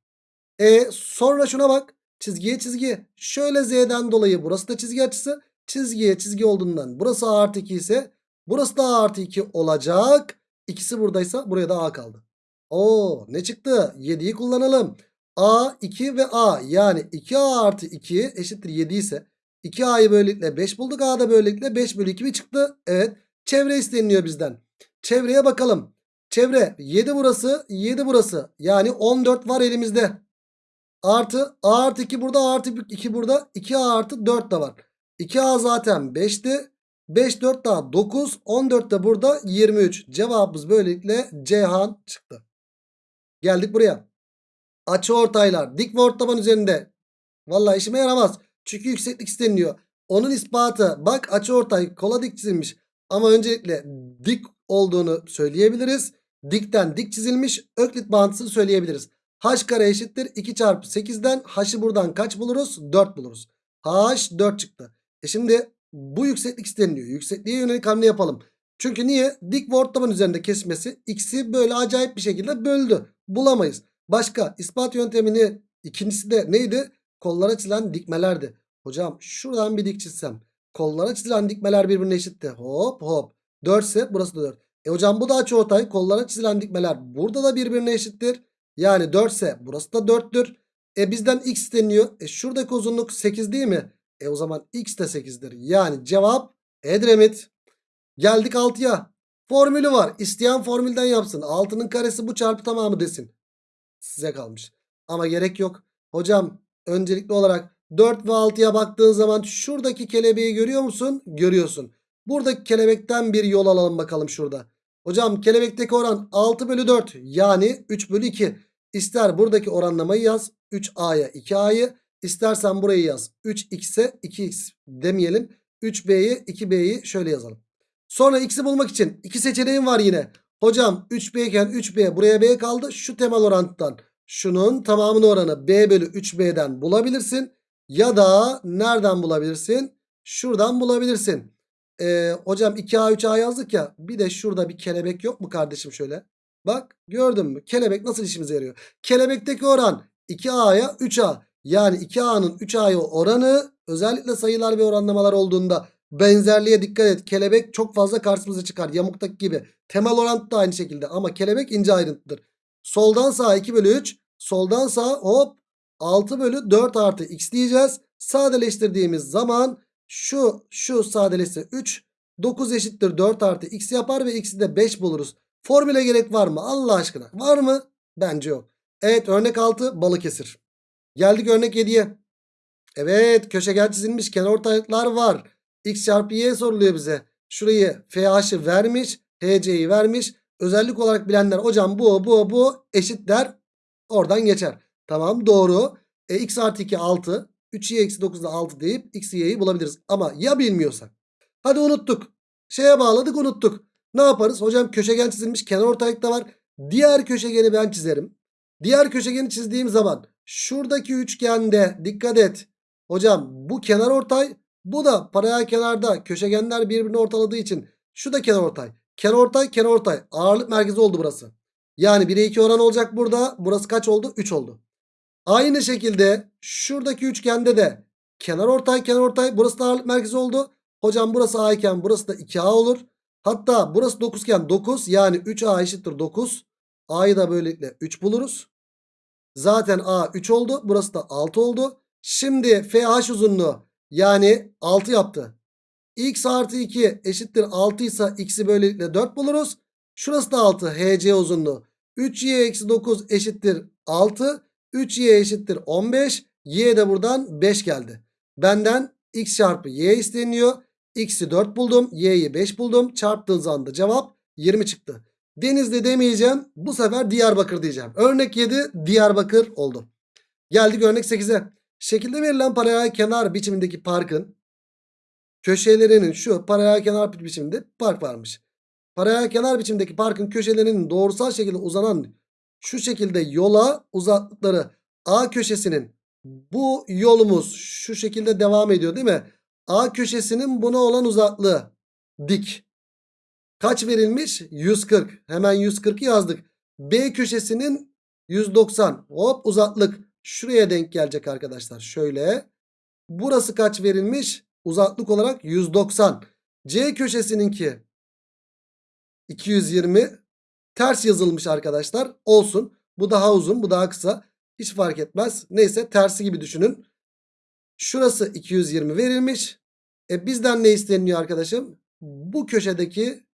E sonra şuna bak. Çizgiye çizgi. Şöyle Z'den dolayı burası da çizgi açısı. Çizgiye çizgi olduğundan burası A artı 2 ise Burası da A artı 2 olacak. İkisi buradaysa buraya da A kaldı. Oo ne çıktı? 7'yi kullanalım. A 2 ve A yani 2A artı 2 eşittir 7 ise 2A'yı böylelikle 5 bulduk. A da böylelikle 5 bölü 2 mi çıktı? Evet. Çevre isteniliyor bizden. Çevreye bakalım. Çevre 7 burası 7 burası. Yani 14 var elimizde. Artı A artı 2 burada A artı 2 burada. 2A artı 4 de var. 2A zaten 5'ti. 5 4 daha 9. 14 de burada 23. Cevabımız böylelikle Ceyhan çıktı. Geldik buraya. Açı ortaylar dik ve ortaban üzerinde. Vallahi işime yaramaz. Çünkü yükseklik isteniliyor. Onun ispatı bak açı ortay kola dik çizilmiş. Ama öncelikle dik olduğunu söyleyebiliriz. Dikten dik çizilmiş öklit bağıntısını söyleyebiliriz. H kare eşittir 2 çarpı 8'den h'ı buradan kaç buluruz? 4 buluruz. H 4 çıktı. E şimdi bu yükseklik isteniliyor. Yüksekliğe yönelik hamle yapalım. Çünkü niye? Dik ve ortaban üzerinde kesmesi x'i böyle acayip bir şekilde böldü. Bulamayız. Başka ispat yöntemini ikincisi de neydi? Kollara çizilen dikmelerdi. Hocam şuradan bir dik çizsem. Kollara çizilen dikmeler birbirine eşitti. Hop hop. 4 ise burası da 4. E hocam bu da açıortay. Kollara çizilen dikmeler burada da birbirine eşittir. Yani 4 ise burası da 4'tür. E bizden x isteniyor. E şuradaki uzunluk 8 değil mi? E o zaman x de 8'dir. Yani cevap Edremit. Geldik 6'ya. Formülü var. İsteyen formülden yapsın. 6'nın karesi bu çarpı tamamı desin. Size kalmış. Ama gerek yok. Hocam öncelikli olarak 4 ve 6'ya baktığın zaman şuradaki kelebeği görüyor musun? Görüyorsun. Buradaki kelebekten bir yol alalım bakalım şurada. Hocam kelebekteki oran 6 bölü 4 yani 3 bölü 2. İster buradaki oranlamayı yaz 3A'ya 2A'yı istersen burayı yaz 3X'e 2X demeyelim. 3B'yi 2B'yi şöyle yazalım. Sonra X'i bulmak için iki seçeneğim var yine. Hocam 3B iken 3B buraya B kaldı. Şu temel orantıdan şunun tamamını oranı B bölü 3B'den bulabilirsin. Ya da nereden bulabilirsin? Şuradan bulabilirsin. Ee, hocam 2A 3A yazdık ya. Bir de şurada bir kelebek yok mu kardeşim şöyle? Bak gördün mü? Kelebek nasıl işimize yarıyor? Kelebekteki oran 2A'ya 3A. Yani 2A'nın 3A'ya oranı özellikle sayılar ve oranlamalar olduğunda benzerliğe dikkat et. Kelebek çok fazla karşımıza çıkar. Yamuktaki gibi. Temel orantı da aynı şekilde ama kelebek ince ayrıntıdır. Soldan sağa 2 bölü 3. Soldan sağa hop 6 bölü 4 artı x diyeceğiz. Sadeleştirdiğimiz zaman şu şu sadeleşse 3. 9 eşittir 4 artı x yapar ve x'i de 5 buluruz. Formüle gerek var mı? Allah aşkına. Var mı? Bence yok. Evet örnek 6 Balıkesir. Geldik örnek 7'ye. Evet köşegen çizilmiş kenarortaylıklar var. X çarpı Y soruluyor bize. Şurayı FH'ı vermiş. HC'yi vermiş. Özellik olarak bilenler hocam bu bu bu eşit der. Oradan geçer. Tamam doğru. E, x artı 2 6. 3y eksi 9 da 6 deyip x y'yi bulabiliriz. Ama ya bilmiyorsak? Hadi unuttuk. Şeye bağladık unuttuk. Ne yaparız? Hocam köşegen çizilmiş kenar ortaylıkta var. Diğer köşegeni ben çizerim. Diğer köşegeni çizdiğim zaman şuradaki üçgende dikkat et. Hocam bu kenar ortay bu da paralel kenarda köşegenler birbirini ortaladığı için şu da kenar ortay. Kenar ortay kenar ortay ağırlık merkezi oldu burası. Yani 1'e 2 oran olacak burada. Burası kaç oldu? 3 oldu. Aynı şekilde şuradaki üçgende de kenar ortay kenar ortay burası da ağırlık merkezi oldu. Hocam burası A iken burası da 2A olur. Hatta burası 9 iken 9 yani 3A eşittir 9. A'yı da böylelikle 3 buluruz. Zaten A 3 oldu. Burası da 6 oldu. Şimdi FH uzunluğu yani 6 yaptı. X artı 2 eşittir 6 ise x'i böylelikle 4 buluruz. Şurası da 6 HC uzunluğu. 3y eksi 9 eşittir 6. 3y eşittir 15. Y de buradan 5 geldi. Benden x çarpı y isteniyor. X'i 4 buldum. Y'yi 5 buldum. Çarptığın zaman da cevap 20 çıktı. Denizli demeyeceğim. Bu sefer Diyarbakır diyeceğim. Örnek 7 Diyarbakır oldu. Geldik örnek 8'e. Şekilde verilen paralel kenar biçimindeki parkın köşelerinin şu paralel kenar biçiminde park varmış. Paralel kenar biçimdeki parkın köşelerinin doğrusal şekilde uzanan şu şekilde yola uzaklıkları A köşesinin bu yolumuz şu şekilde devam ediyor değil mi? A köşesinin buna olan uzaklığı dik. Kaç verilmiş? 140. Hemen 140'ı yazdık. B köşesinin 190. Hop uzaklık şuraya denk gelecek arkadaşlar. Şöyle. Burası kaç verilmiş? Uzaklık olarak 190. C köşesininki 220 ters yazılmış arkadaşlar. Olsun. Bu daha uzun bu daha kısa. Hiç fark etmez. Neyse tersi gibi düşünün. Şurası 220 verilmiş. E bizden ne isteniyor arkadaşım? Bu köşedeki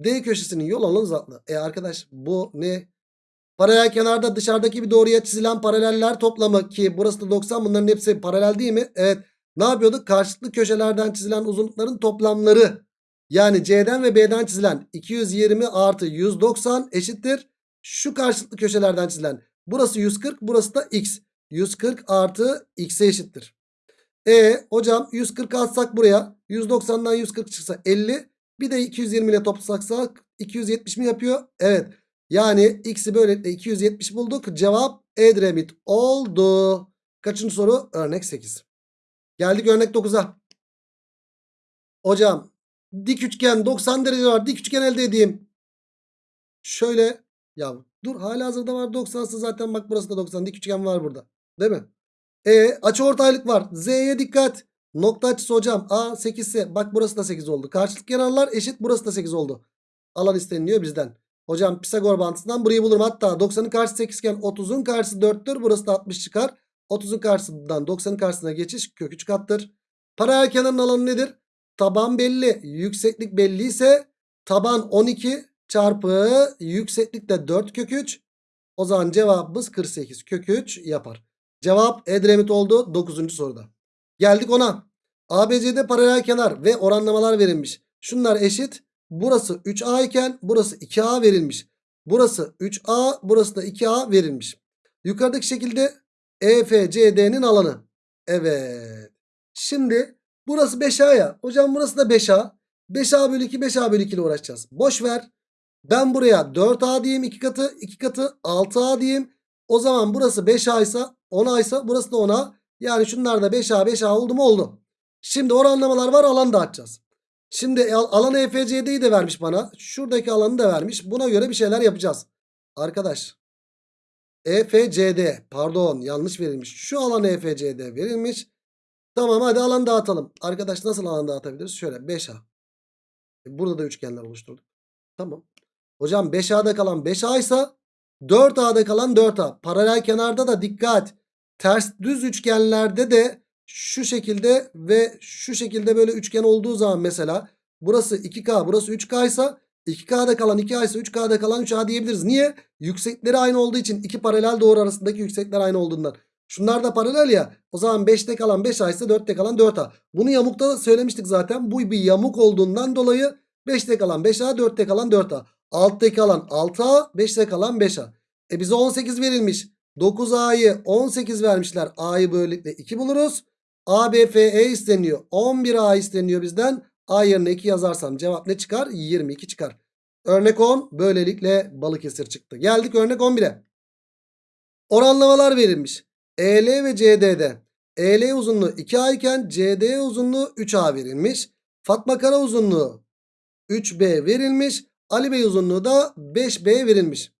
D köşesinin yol alanı uzaklığı. E arkadaş bu ne? Paralel kenarda dışarıdaki bir doğruya çizilen paraleller toplamı ki burası da 90 bunların hepsi paralel değil mi? Evet. Ne yapıyorduk? Karşılıklı köşelerden çizilen uzunlukların toplamları. Yani C'den ve B'den çizilen 220 artı 190 eşittir. Şu karşılıklı köşelerden çizilen burası 140 burası da x. 140 artı x'e eşittir. E hocam 140 atsak buraya 190'dan 140 çıksa 50 bir de 220 ile toplasak 270 mi yapıyor? Evet. Yani x'i böylelikle 270 bulduk. Cevap Edremit oldu. Kaçıncı soru? Örnek 8. Geldik örnek 9'a. Hocam dik üçgen 90 derece var. Dik üçgen elde edeyim. Şöyle ya dur hala hazırda var 90'sı zaten bak burası da 90 dik üçgen var burada. Değil mi? E açı ortaylık var. Z'ye dikkat. Nokta açısı hocam A 8 ise bak burası da 8 oldu. Karşılık kenarlar eşit burası da 8 oldu. Alan isteniliyor bizden. Hocam Pisagor bantısından burayı bulurum. Hatta 90'ın karşısı 8 iken 30'un karşısı 4'tür. Burası da 60 çıkar. 30'un karşısından 90'ın karşısına geçiş kök 3 kattır. Paralel kenarın alanı nedir? Taban belli. Yükseklik belli ise taban 12 çarpı yükseklik de 4 kök 3. O zaman cevabımız 48 kök 3 yapar. Cevap Edremit oldu 9. soruda. Geldik ona. ABC'de paralel kenar ve oranlamalar verilmiş. Şunlar eşit. Burası 3A iken burası 2A verilmiş. Burası 3A burası da 2A verilmiş. Yukarıdaki şekilde EFCD'nin alanı. Evet. Şimdi burası 5A ya. Hocam burası da 5A. 5A bölü 2 5A bölü 2 ile uğraşacağız. Boş ver. Ben buraya 4A diyeyim 2 katı 2 katı 6A diyeyim. O zaman burası 5A ise 10A ise burası da 10A. Yani şunlar da 5A 5A oldu mu oldu. Şimdi oranlamalar var alan dağıtacağız. Şimdi alan EFCD'yi de vermiş bana. Şuradaki alanı da vermiş. Buna göre bir şeyler yapacağız. Arkadaş. EFCD pardon yanlış verilmiş. Şu alan EFCD verilmiş. Tamam hadi alan dağıtalım. Arkadaş nasıl alan dağıtabiliriz? Şöyle 5A. E, burada da üçgenler oluşturduk. Tamam. Hocam 5A'da kalan 5A ise 4A'da kalan 4A. Paralel kenarda da dikkat. Ters düz üçgenlerde de şu şekilde ve şu şekilde böyle üçgen olduğu zaman mesela burası 2K burası 3K ise 2K'da kalan 2A ise 3K'da kalan 3A diyebiliriz. Niye? Yüksekleri aynı olduğu için iki paralel doğru arasındaki yüksekler aynı olduğundan. Şunlar da paralel ya. O zaman 5'te kalan 5A ise 4'te kalan 4A. Bunu yamukta da söylemiştik zaten. Bu bir yamuk olduğundan dolayı 5'te kalan 5A 4'te kalan 4A. Alttaki alan 6A 5'te kalan 5A. E bize 18 verilmiş. 9A'yı 18 vermişler. A'yı böylelikle 2 buluruz. A, B, F, E isteniyor. 11A isteniyor bizden. A yerine 2 yazarsam cevap ne çıkar? 22 çıkar. Örnek 10 böylelikle Balıkesir çıktı. Geldik örnek 11'e. Oranlamalar verilmiş. EL ve CD'de. EL uzunluğu 2A iken CD uzunluğu 3A verilmiş. Fatma Kara uzunluğu 3B verilmiş. Ali Bey uzunluğu da 5B verilmiş.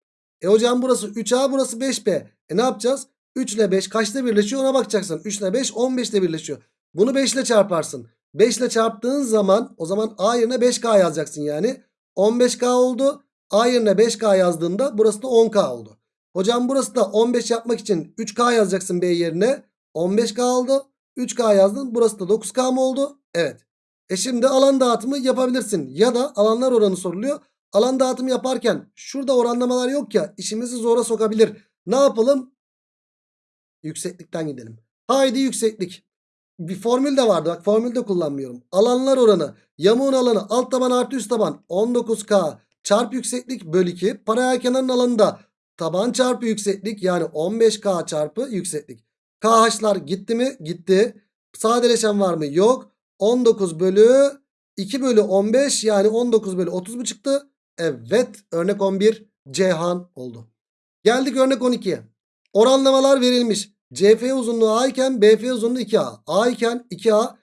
E hocam burası 3A burası 5B. E ne yapacağız? 3 ile 5 kaçta birleşiyor ona bakacaksın. 3 ile 5 15'te birleşiyor. Bunu 5 ile çarparsın. 5 ile çarptığın zaman o zaman A yerine 5K yazacaksın yani. 15K oldu. A yerine 5K yazdığında burası da 10K oldu. Hocam burası da 15 yapmak için 3K yazacaksın B yerine. 15K oldu. 3K yazdın. Burası da 9K mı oldu? Evet. E şimdi alan dağıtımı yapabilirsin. Ya da alanlar oranı soruluyor. Alan dağıtımı yaparken şurada oranlamalar yok ya işimizi zora sokabilir. Ne yapalım? Yükseklikten gidelim. Haydi yükseklik. Bir formül de vardı. Bak formül de kullanmıyorum. Alanlar oranı. Yamuğun alanı alt taban artı üst taban 19K çarpı yükseklik bölü 2. Paralel kenarın alanında taban çarpı yükseklik yani 15K çarpı yükseklik. KH'lar gitti mi? Gitti. Sadeleşen var mı? Yok. 19 bölü 2 bölü 15 yani 19 bölü 30 mu çıktı? Evet örnek 11 Ceyhan oldu. Geldik örnek 12'ye. Oranlamalar verilmiş. CF uzunluğu A iken BF uzunluğu 2A. A iken 2A.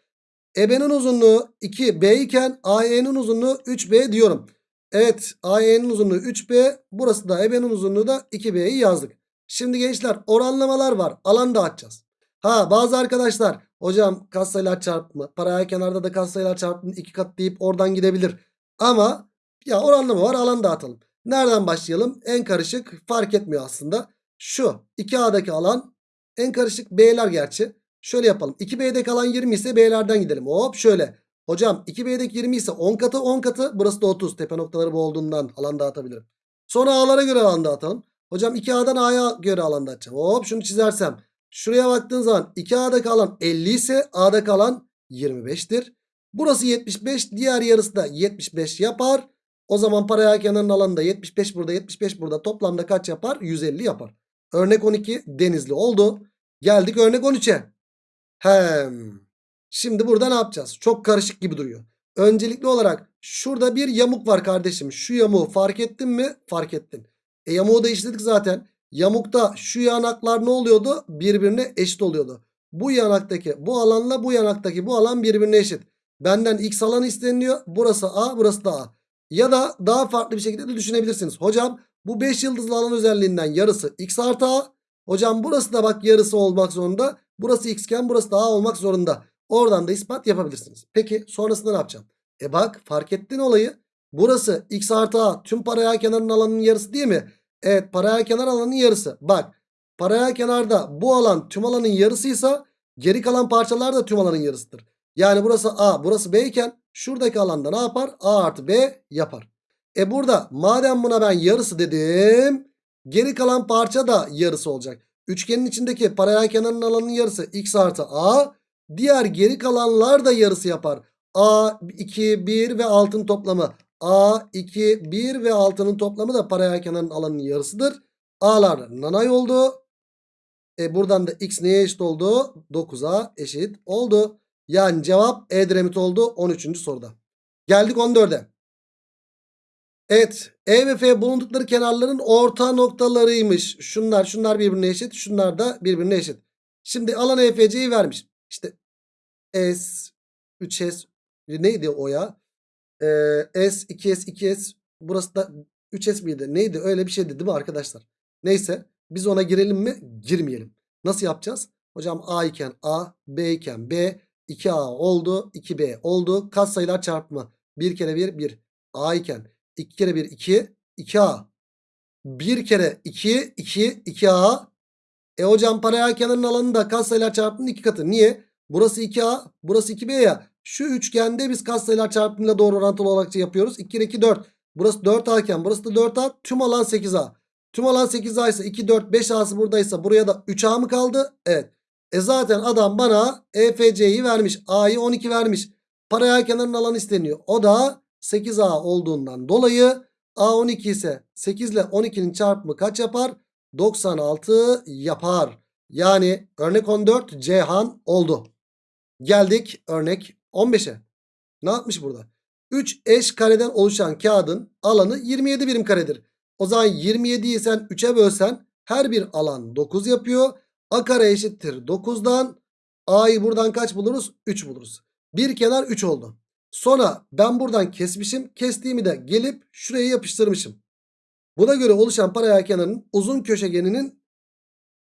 EB'nin uzunluğu 2B iken AE'nin uzunluğu 3B diyorum. Evet AE'nin uzunluğu 3B. Burası da EB'nin uzunluğu da 2B'yi yazdık. Şimdi gençler oranlamalar var. Alan dağıtacağız. Ha bazı arkadaşlar hocam katsayılar çarpımı paralel kenarda da katsayılar çarpımı iki kat deyip oradan gidebilir. Ama Ya oranlı mı var alan dağıtalım. Nereden başlayalım? En karışık fark etmiyor aslında. Şu 2A'daki alan en karışık B'ler gerçi. Şöyle yapalım. 2B'deki alan 20 ise B'lerden gidelim. Hop şöyle. Hocam 2B'deki 20 ise 10 katı 10 katı. Burası da 30. Tepe noktaları bu olduğundan alan dağıtabilirim. Sonra A'lara göre alan dağıtalım. Hocam 2A'dan A'ya göre alan dağıtacağım. Hop şunu çizersem. Şuraya baktığın zaman 2A'daki alan 50 ise A'daki alan 25'tir. Burası 75. Diğer yarısı da 75 yapar. O zaman paraya kenarının alanında 75 burada 75 burada toplamda kaç yapar? 150 yapar. Örnek 12 denizli oldu. Geldik örnek 13'e. Hem. Şimdi burada ne yapacağız? Çok karışık gibi duruyor. Öncelikli olarak şurada bir yamuk var kardeşim. Şu yamuğu fark ettin mi? Fark ettin. E yamuğu da işledik zaten. Yamukta şu yanaklar ne oluyordu? Birbirine eşit oluyordu. Bu yanaktaki bu alanla bu yanaktaki bu alan birbirine eşit. Benden x alan isteniliyor. Burası A burası da A. Ya da daha farklı bir şekilde de düşünebilirsiniz. Hocam bu 5 yıldızlı alan özelliğinden yarısı x artı A. Hocam burası da bak yarısı olmak zorunda. Burası x iken burası da A olmak zorunda. Oradan da ispat yapabilirsiniz. Peki sonrasında ne yapacağım? E bak fark ettin olayı. Burası x artı A tüm paraya kenarının alanının yarısı değil mi? Evet paraya kenar alanının yarısı. Bak paraya kenarda bu alan tüm alanın yarısıysa geri kalan parçalar da tüm alanın yarısıdır. Yani burası A burası B iken şuradaki alanda ne yapar? A artı B yapar. E burada madem buna ben yarısı dedim geri kalan parça da yarısı olacak. Üçgenin içindeki paralel kenarın alanının yarısı x artı A. Diğer geri kalanlar da yarısı yapar. A 2 1 ve altın toplamı. A 2 1 ve altının toplamı da paralel kenarın alanının yarısıdır. A'lar nanay oldu. E buradan da x neye eşit oldu? 9'a eşit oldu. Yani cevap Edremit oldu 13. soruda. Geldik 14'e. Evet. E ve F bulundukları kenarların orta noktalarıymış. Şunlar şunlar birbirine eşit. Şunlar da birbirine eşit. Şimdi alan EFC'yi vermiş. İşte S 3S neydi o ya? Ee, S 2S 2S burası da 3S miydi? Neydi? Öyle bir şeydi değil mi arkadaşlar? Neyse biz ona girelim mi? Girmeyelim. Nasıl yapacağız? Hocam A iken A, B iken B, 2A oldu, 2B oldu. Kat sayılar çarpımı. 1 kere 1 1. A iken 2 kere 1 2 2A. 1 kere 2 2 2A. E hocam paralel kenarın alanı da katsayılar çarpımının 2 katı. Niye? Burası 2A, burası 2B ya. Şu üçgende biz katsayılar çarpımıyla doğru orantılı olarak yapıyoruz. 2 kere 2 4. Burası 4A iken burası da 4A. Tüm alan 8A. Tüm alan 8A ise 2 4 5A'sı buradaysa buraya da 3A mı kaldı? Evet. E zaten adam bana EFC'yi vermiş. A'yı 12 vermiş. Paralel kenarın alanı isteniyor. O da 8A olduğundan dolayı A12 ise 8 ile 12'nin çarpımı kaç yapar? 96 yapar. Yani örnek 14 Cihan oldu. Geldik örnek 15'e. Ne yapmış burada? 3 eş kareden oluşan kağıdın alanı 27 birim karedir. O zaman 27'yi sen 3'e bölsen her bir alan 9 yapıyor. A kare eşittir 9'dan A'yı buradan kaç buluruz? 3 buluruz. Bir kenar 3 oldu. Sonra ben buradan kesmişim. Kestiğimi de gelip şuraya yapıştırmışım. Buna göre oluşan paralel kenarın uzun köşegeninin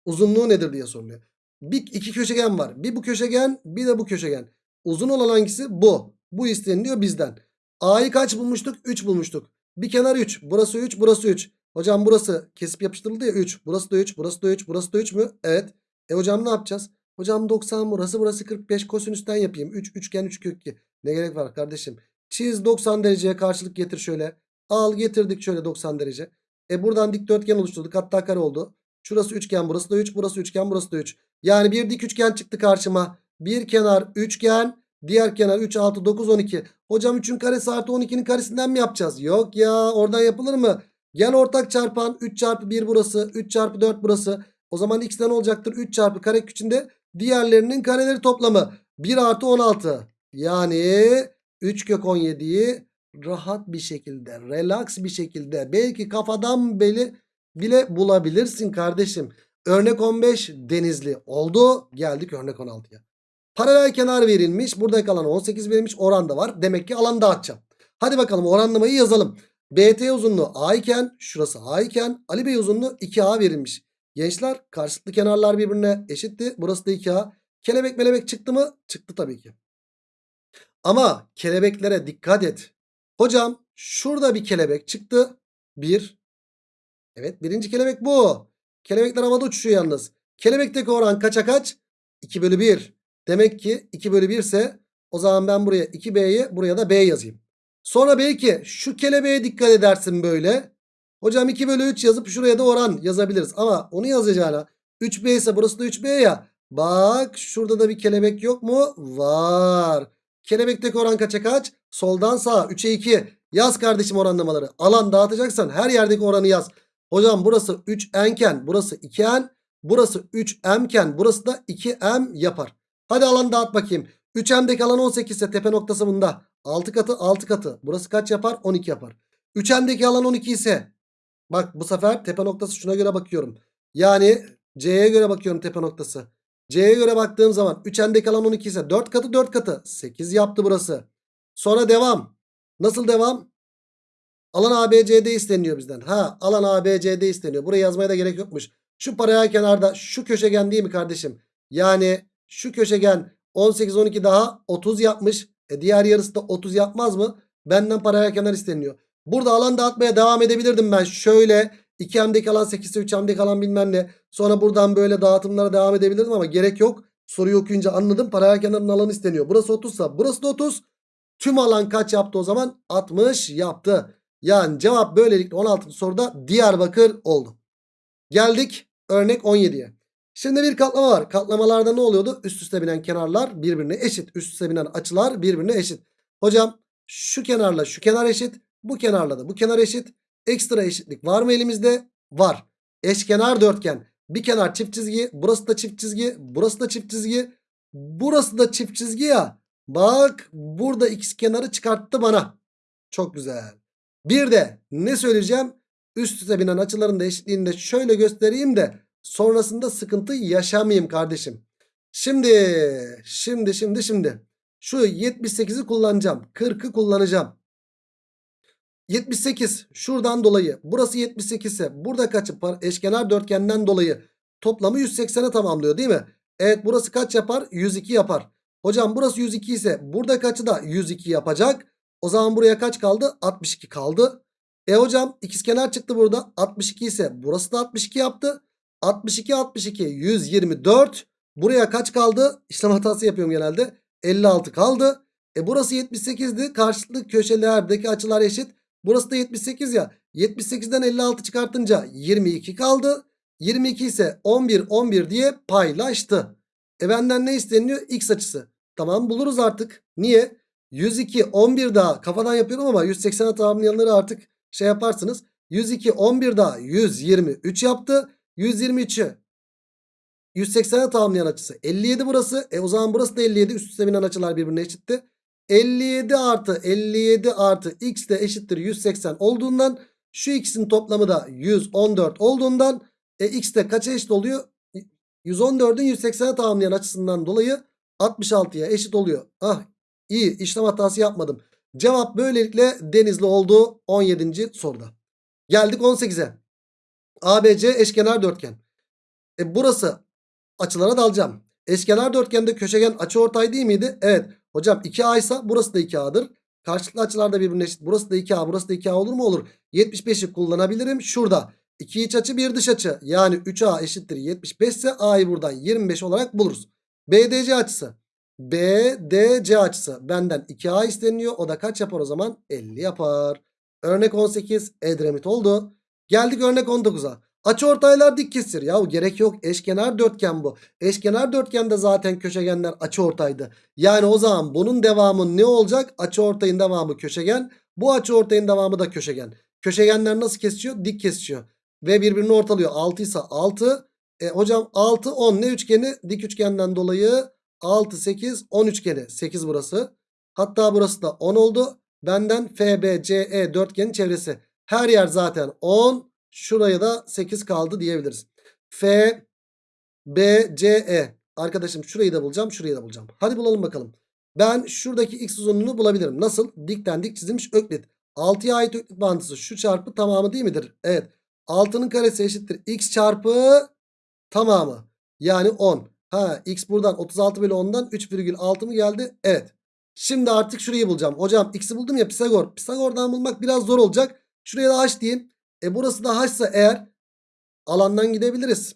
uzunluğu nedir diye soruluyor. Bir iki köşegen var. Bir bu köşegen bir de bu köşegen. Uzun olan hangisi? Bu. Bu isteniliyor bizden. A'yı kaç bulmuştuk? 3 bulmuştuk. Bir kenar 3. Burası 3 burası 3. Hocam burası kesip yapıştırıldı ya 3. Burası da 3 burası da 3 burası da 3 mü? Evet. E hocam ne yapacağız? Hocam 90 burası burası 45 kosinüsten yapayım. 3 üçgen 3 kök 2. Ne gerek var kardeşim? Çiz 90 dereceye karşılık getir şöyle. Al getirdik şöyle 90 derece. E buradan dikdörtgen oluşturduk. Hatta kare oldu. Şurası üçgen burası da 3 burası üçgen burası da 3. Yani bir dik üçgen çıktı karşıma. Bir kenar üçgen diğer kenar 3 6 9 12. Hocam 3'ün karesi artı 12'nin karesinden mi yapacağız? Yok ya oradan yapılır mı? Gel ortak çarpan 3 çarpı 1 burası 3 çarpı 4 burası. O zaman x'ten olacaktır 3 çarpı kare içinde diğerlerinin kareleri toplamı. 1 artı 16. Yani 3 kök 17'yi rahat bir şekilde relax bir şekilde belki kafadan beli bile bulabilirsin kardeşim. Örnek 15 denizli oldu. Geldik örnek 16'ya. Paralel kenar verilmiş. Burada kalan 18 verilmiş. Oran da var. Demek ki alan dağıtacağım. Hadi bakalım oranlamayı yazalım. BT uzunluğu A iken şurası A iken Ali Bey uzunluğu 2A verilmiş. Gençler karşılıklı kenarlar birbirine eşitti. Burası da 2A. Kelebek melebek çıktı mı? Çıktı tabii ki. Ama kelebeklere dikkat et. Hocam Şurada bir kelebek çıktı. 1. Evet birinci kelebek bu. Kelebekler havada uçuşuyor yalnız. Kelebekteki oran kaça kaç? 2 bölü 1. Demek ki 2 bölü 1 ise o zaman ben buraya 2B'yi buraya da B yazayım. Sonra belki şu kelebeğe dikkat edersin böyle. Hocam 2 bölü 3 yazıp şuraya da oran yazabiliriz. Ama onu yazacağına 3B ise burası da 3B ya. Bak şurada da bir kelebek yok mu? Var. Kelebekteki oran kaça kaç? Soldan sağa 3'e 2. Yaz kardeşim oranlamaları. Alan dağıtacaksan her yerdeki oranı yaz. Hocam burası 3n iken burası 2n. Burası 3m iken burası da 2m yapar. Hadi alan dağıt bakayım. 3n'deki alan 18 ise tepe noktası bunda. 6 katı 6 katı. Burası kaç yapar? 12 yapar. 3n'deki alan 12 ise bak bu sefer tepe noktası şuna göre bakıyorum. Yani C'ye göre bakıyorum tepe noktası. C'ye göre baktığım zaman 3n'deki alan 12 ise 4 katı 4 katı. 8 yaptı burası. Sonra devam. Nasıl devam? Alan ABCD isteniyor bizden. Ha alan ABCD isteniyor. Burayı yazmaya da gerek yokmuş. Şu paraya kenarda şu köşegen değil mi kardeşim? Yani şu köşegen 18 12 daha 30 yapmış. E diğer yarısı da 30 yapmaz mı? Benden paraya kenar isteniyor. Burada alan dağıtmaya devam edebilirdim ben. Şöyle 2M'deki alan 8 ise 3M'deki alan bilmem ne. Sonra buradan böyle dağıtımlara devam edebilirdim ama gerek yok. Soruyu okuyunca anladım. Paraya kenarının alanı isteniyor. Burası 30 ise burası da 30. Tüm alan kaç yaptı o zaman? 60 yaptı. Yani cevap böylelikle 16. soruda Diyarbakır oldu. Geldik örnek 17'ye. Şimdi bir katlama var. Katlamalarda ne oluyordu? Üst üste binen kenarlar birbirine eşit. Üst üste binen açılar birbirine eşit. Hocam şu kenarla şu kenar eşit. Bu kenarla da bu kenar eşit. Ekstra eşitlik var mı elimizde? Var. Eşkenar dörtgen. Bir kenar çift çizgi. Burası da çift çizgi. Burası da çift çizgi. Burası da çift çizgi ya. Bak burada x kenarı çıkarttı bana. Çok güzel. Bir de ne söyleyeceğim? Üst üste binen açıların da eşitliğini de şöyle göstereyim de sonrasında sıkıntı yaşamayayım kardeşim. Şimdi, şimdi, şimdi, şimdi. Şu 78'i kullanacağım. 40'ı kullanacağım. 78 şuradan dolayı. Burası 78 ise burada kaçı? Eşkenar dörtgenden dolayı toplamı 180'e tamamlıyor değil mi? Evet burası kaç yapar? 102 yapar. Hocam burası 102 ise burada kaçı da 102 yapacak. O zaman buraya kaç kaldı? 62 kaldı. E hocam ikizkenar çıktı burada. 62 ise burası da 62 yaptı. 62 62 124. Buraya kaç kaldı? İşlem hatası yapıyorum genelde. 56 kaldı. E burası 78'di. Karşılıklı köşelerdeki açılar eşit. Burası da 78 ya. 78'den 56 çıkartınca 22 kaldı. 22 ise 11 11 diye paylaştı. E benden ne isteniyor? X açısı. Tamam buluruz artık. Niye? 102 11 daha kafadan yapıyorum ama 180'e tamamlayanları artık şey yaparsınız. 102 11 daha 123 yaptı. 123'ü 180'e tamamlayan açısı 57 burası. E o zaman burası da 57 üst üste binen açılar birbirine eşitti. 57 artı 57 artı x de eşittir 180 olduğundan şu x'in toplamı da 114 olduğundan e, x de kaça eşit oluyor? 114'ün 180'e tamamlayan açısından dolayı 66'ya eşit oluyor. Ah iyi işlem hatası yapmadım. Cevap böylelikle Denizli oldu 17. soruda. Geldik 18'e. ABC eşkenar dörtgen. E burası açılara dalacağım. Eşkenar dörtgende köşegen açıortay değil miydi? Evet. Hocam 2A ise burası da 2A'dır. Karşılıklı açılar da birbirine eşit. Burası da 2A burası da 2A olur mu? Olur. 75'i kullanabilirim. Şurada 2 iç açı bir dış açı. Yani 3A eşittir 75 ise A'yı buradan 25 olarak buluruz. BDC açısı. BDC açısı benden 2A isteniyor. O da kaç yapar o zaman? 50 yapar. Örnek 18 Edremit oldu. Geldik örnek 19'a. Açı ortaylar dik kesir. Yahu gerek yok. Eşkenar dörtgen bu. Eşkenar dörtgende zaten köşegenler açı ortaydı. Yani o zaman bunun devamı ne olacak? Açı ortayın devamı köşegen. Bu açı ortayın devamı da köşegen. Köşegenler nasıl kesiyor? Dik kesiyor. Ve birbirini ortalıyor. 6 ise 6. E, hocam 6 10 ne üçgeni? Dik üçgenden dolayı 6 8 10 üçgeni. 8 burası. Hatta burası da 10 oldu. Benden FBCE dörtgenin çevresi. Her yer zaten 10. Şuraya da 8 kaldı diyebiliriz. F, B, C, E. Arkadaşım şurayı da bulacağım. Şurayı da bulacağım. Hadi bulalım bakalım. Ben şuradaki x uzunluğunu bulabilirim. Nasıl? Dikten dik çizilmiş öklit. 6'ya ait öklit bağıntısı şu çarpı tamamı değil midir? Evet. 6'nın karesi eşittir. x çarpı tamamı. Yani 10. Ha x buradan 36 bölü 10'dan 3,6 mı geldi? Evet. Şimdi artık şurayı bulacağım. Hocam x'i buldum ya Pisagor. Pisagor'dan bulmak biraz zor olacak. Şuraya da h diyeyim. E burası da h ise eğer alandan gidebiliriz.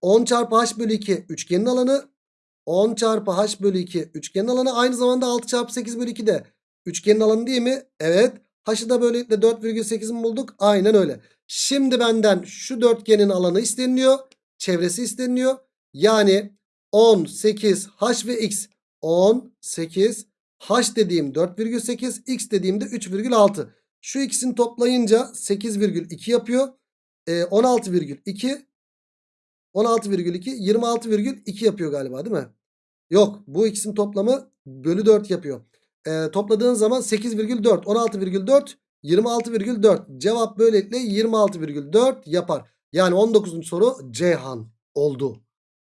10 çarpı h bölü 2 üçgenin alanı. 10 çarpı h bölü 2 üçgenin alanı. Aynı zamanda 6 çarpı 8 bölü 2 de üçgenin alanı değil mi? Evet. H'ı da böylelikle 4,8 mi bulduk? Aynen öyle. Şimdi benden şu dörtgenin alanı isteniyor. Çevresi isteniyor. Yani 10, 8, h ve x. 10, 8, h dediğim 4,8, x dediğimde 3,6. Şu ikisini toplayınca 8,2 yapıyor. Ee, 16,2 16,2 26,2 yapıyor galiba değil mi? Yok bu ikisinin toplamı bölü 4 yapıyor. Ee, topladığın zaman 8,4 16,4 26,4 cevap böylelikle 26,4 yapar. Yani 19. soru Ceyhan oldu.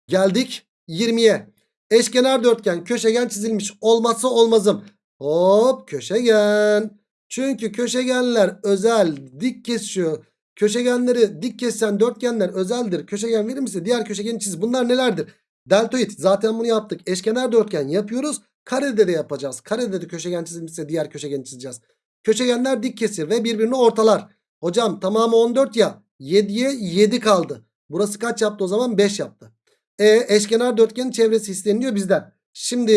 Geldik 20'ye. Eşkenar dörtgen köşegen çizilmiş olmazsa olmazım. Hop köşegen. Çünkü köşegenler özel dik kesiyor. Köşegenleri dik kesen dörtgenler özeldir. Köşegen verir misin? Diğer köşegeni çiz. Bunlar nelerdir? Deltoid. Zaten bunu yaptık. Eşkenar dörtgen yapıyoruz. Karede de yapacağız. Karede de köşegen çizilmişse diğer köşegeni çizeceğiz. Köşegenler dik kesir ve birbirini ortalar. Hocam tamamı 14 ya. 7'ye 7 kaldı. Burası kaç yaptı o zaman? 5 yaptı. E, eşkenar dörtgenin çevresi isteniyor bizden. Şimdi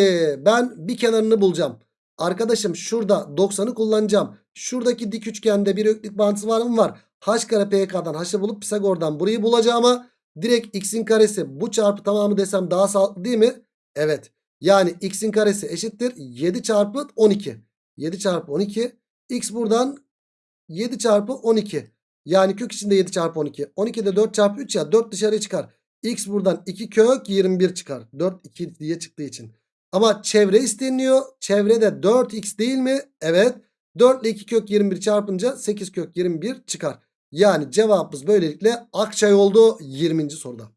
ben bir kenarını bulacağım. Arkadaşım şurada 90'ı kullanacağım. Şuradaki dik üçgende bir öklük bağıntısı var mı? Var. H kare PK'dan H'ı bulup Pisagor'dan burayı bulacağıma direkt x'in karesi bu çarpı tamamı desem daha sağlıklı değil mi? Evet. Yani x'in karesi eşittir 7 çarpı 12. 7 çarpı 12. X buradan 7 çarpı 12. Yani kök içinde 7 çarpı 12. 12 de 4 çarpı 3 ya 4 dışarıya çıkar. X buradan 2 kök 21 çıkar. 4 2 diye çıktığı için. Ama çevre isteniyor. Çevrede 4x değil mi? Evet. 4 ile 2 kök 21 çarpınca 8 kök 21 çıkar. Yani cevabımız böylelikle Akçay oldu 20. soruda.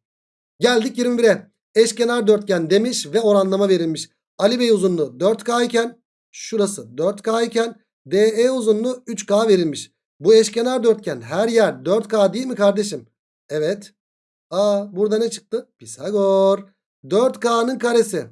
Geldik 21'e. Eşkenar dörtgen demiş ve oranlama verilmiş. Ali Bey uzunluğu 4K iken şurası 4K iken DE uzunluğu 3K verilmiş. Bu eşkenar dörtgen her yer 4K değil mi kardeşim? Evet. Aa burada ne çıktı? Pisagor. 4K'nın karesi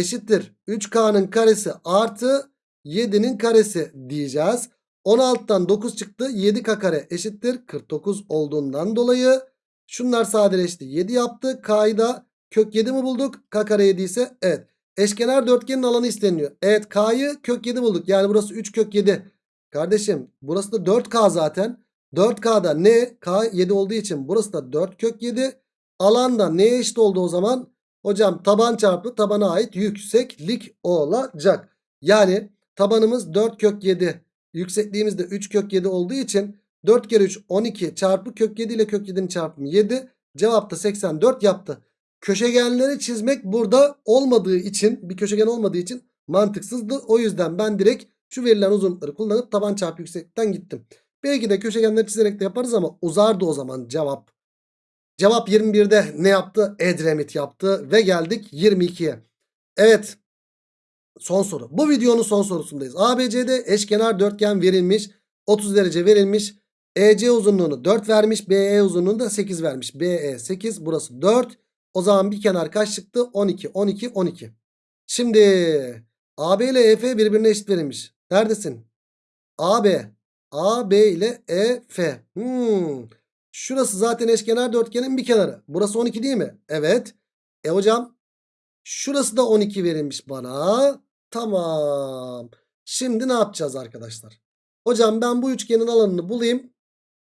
eşittir 3K'nın karesi artı 7'nin karesi diyeceğiz. 16'dan 9 çıktı. 7K kare eşittir 49 olduğundan dolayı şunlar sadeleşti. 7 yaptı. K'yı da kök 7 mi bulduk? K kare 7 ise evet. Eşkenar dörtgenin alanı isteniyor. Evet K'yı kök 7 bulduk. Yani burası 3 kök 7. Kardeşim burası da 4K zaten. 4K'da ne? K 7 olduğu için burası da 4 kök 7. Alanda neye eşit oldu o zaman? Hocam taban çarpı tabana ait yükseklik olacak. Yani tabanımız 4 kök 7. Yüksekliğimiz de 3 kök 7 olduğu için 4 kere 3 12 çarpı kök 7 ile kök 7'nin çarpımı 7. Cevap da 84 yaptı. Köşegenleri çizmek burada olmadığı için bir köşegen olmadığı için mantıksızdı. O yüzden ben direkt şu verilen uzunlukları kullanıp taban çarpı yükseklikten gittim. Belki de köşegenleri çizerek de yaparız ama uzardı o zaman cevap. Cevap 21'de ne yaptı? Edremit yaptı ve geldik 22'ye. Evet son soru. Bu videonun son sorusundayız. ABC'de eşkenar dörtgen verilmiş. 30 derece verilmiş. EC uzunluğunu 4 vermiş. BE uzunluğunu da 8 vermiş. BE 8 burası 4. O zaman bir kenar kaç çıktı? 12, 12, 12. Şimdi AB ile EF birbirine eşit verilmiş. Neredesin? AB. AB ile EF. Hmm. Şurası zaten eşkenar dörtgenin bir kenarı. Burası 12 değil mi? Evet. E hocam şurası da 12 verilmiş bana. Tamam. Şimdi ne yapacağız arkadaşlar? Hocam ben bu üçgenin alanını bulayım.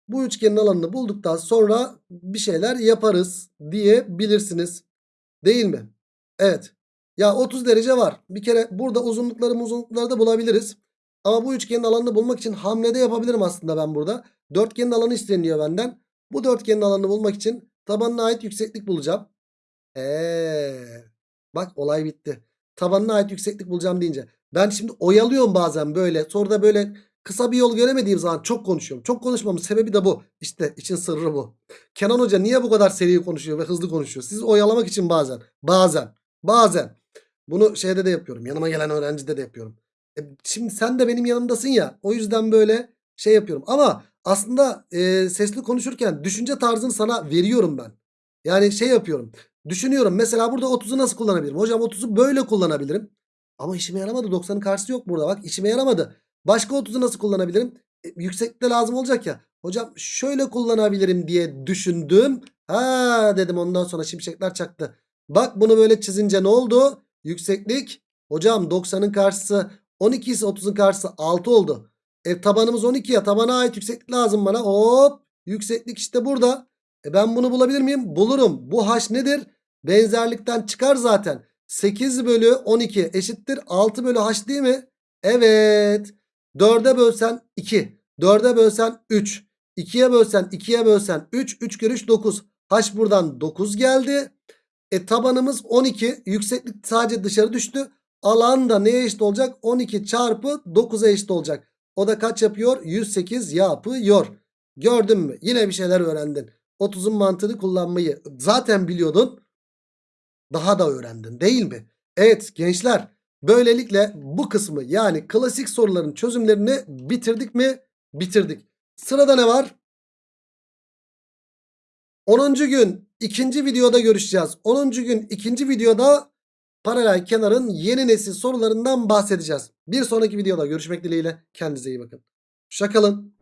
Bu üçgenin alanını bulduktan sonra bir şeyler yaparız diyebilirsiniz. Değil mi? Evet. Ya 30 derece var. Bir kere burada uzunlukları uzunlukları da bulabiliriz. Ama bu üçgenin alanını bulmak için hamlede yapabilirim aslında ben burada. Dörtgenin alanı isteniyor benden. Bu dörtgenin alanını bulmak için tabanına ait yükseklik bulacağım. Eee. Bak olay bitti. Tabanına ait yükseklik bulacağım deyince. Ben şimdi oyalıyorum bazen böyle. Sonra da böyle kısa bir yol göremediğim zaman çok konuşuyorum. Çok konuşmamın sebebi de bu. İşte için sırrı bu. Kenan Hoca niye bu kadar seri konuşuyor ve hızlı konuşuyor? Sizi oyalamak için bazen. Bazen. Bazen. Bunu şeyde de yapıyorum. Yanıma gelen öğrencide de yapıyorum. E, şimdi sen de benim yanımdasın ya. O yüzden böyle şey yapıyorum. Ama aslında e, sesli konuşurken düşünce tarzını sana veriyorum ben. Yani şey yapıyorum. Düşünüyorum. Mesela burada 30'u nasıl kullanabilirim? Hocam 30'u böyle kullanabilirim. Ama işime yaramadı. 90'ın karşısı yok burada. Bak işime yaramadı. Başka 30'u nasıl kullanabilirim? E, yükseklikte lazım olacak ya. Hocam şöyle kullanabilirim diye düşündüm. Ha dedim ondan sonra şimşekler çaktı. Bak bunu böyle çizince ne oldu? Yükseklik. Hocam 90'ın karşısı 12 ise 30'un karşısı 6 oldu. E tabanımız 12 ya. Tabana ait yükseklik lazım bana. Hop. Yükseklik işte burada. E ben bunu bulabilir miyim? Bulurum. Bu h nedir? Benzerlikten çıkar zaten. 8 bölü 12 eşittir 6 bölü h değil mi? Evet. 4'e bölsen 2. 4'e bölsen 3. 2'ye bölsen 2'ye bölsen 3. 3 kere 3 9. H buradan 9 geldi. E tabanımız 12. Yükseklik sadece dışarı düştü. Alan da neye eşit olacak? 12 çarpı 9'a eşit olacak. O da kaç yapıyor? 108 yapıyor. Gördün mü? Yine bir şeyler öğrendin. 30'un mantığını kullanmayı zaten biliyordun. Daha da öğrendin değil mi? Evet gençler böylelikle bu kısmı yani klasik soruların çözümlerini bitirdik mi? Bitirdik. Sırada ne var? 10. gün ikinci videoda görüşeceğiz. 10. gün ikinci videoda paralel kenarın yeni nesil sorularından bahsedeceğiz. Bir sonraki videoda görüşmek dileğiyle. Kendinize iyi bakın. Şakalın.